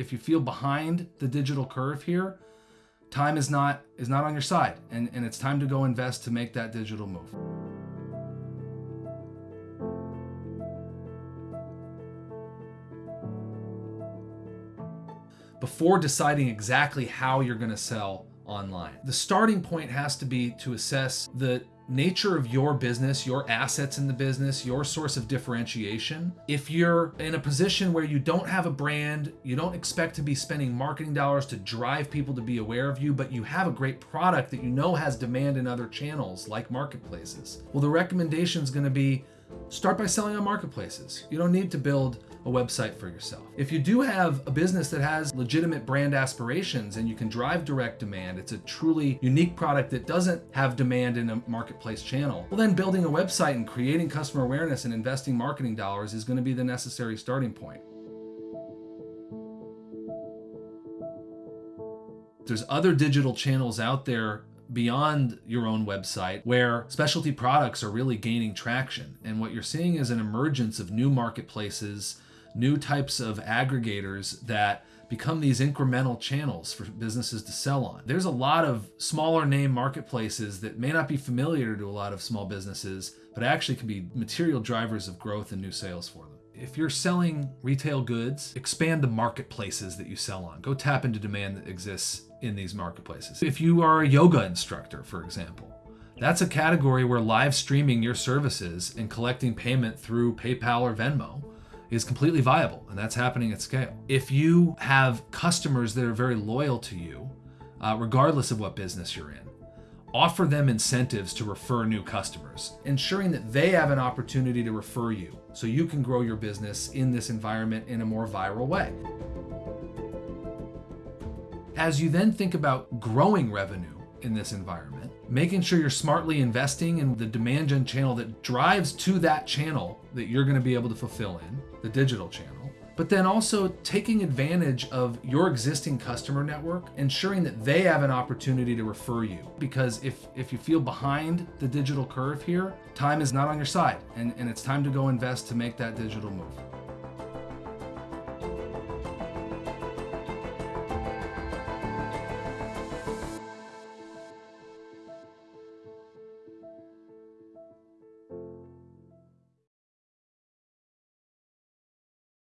if you feel behind the digital curve here, time is not is not on your side and, and it's time to go invest to make that digital move. Before deciding exactly how you're going to sell online. The starting point has to be to assess the nature of your business, your assets in the business, your source of differentiation. If you're in a position where you don't have a brand, you don't expect to be spending marketing dollars to drive people to be aware of you, but you have a great product that you know has demand in other channels like marketplaces. Well, the recommendation is going to be start by selling on marketplaces. You don't need to build a website for yourself. If you do have a business that has legitimate brand aspirations and you can drive direct demand, it's a truly unique product that doesn't have demand in a marketplace channel, well then building a website and creating customer awareness and investing marketing dollars is going to be the necessary starting point. There's other digital channels out there beyond your own website where specialty products are really gaining traction. And what you're seeing is an emergence of new marketplaces, new types of aggregators that become these incremental channels for businesses to sell on. There's a lot of smaller name marketplaces that may not be familiar to a lot of small businesses, but actually can be material drivers of growth and new sales for them. If you're selling retail goods, expand the marketplaces that you sell on. Go tap into demand that exists in these marketplaces. If you are a yoga instructor, for example, that's a category where live streaming your services and collecting payment through PayPal or Venmo is completely viable, and that's happening at scale. If you have customers that are very loyal to you, uh, regardless of what business you're in, offer them incentives to refer new customers, ensuring that they have an opportunity to refer you so you can grow your business in this environment in a more viral way. As you then think about growing revenue in this environment, making sure you're smartly investing in the demand gen channel that drives to that channel that you're going to be able to fulfill in, the digital channel, but then also taking advantage of your existing customer network, ensuring that they have an opportunity to refer you. Because if, if you feel behind the digital curve here, time is not on your side and, and it's time to go invest to make that digital move.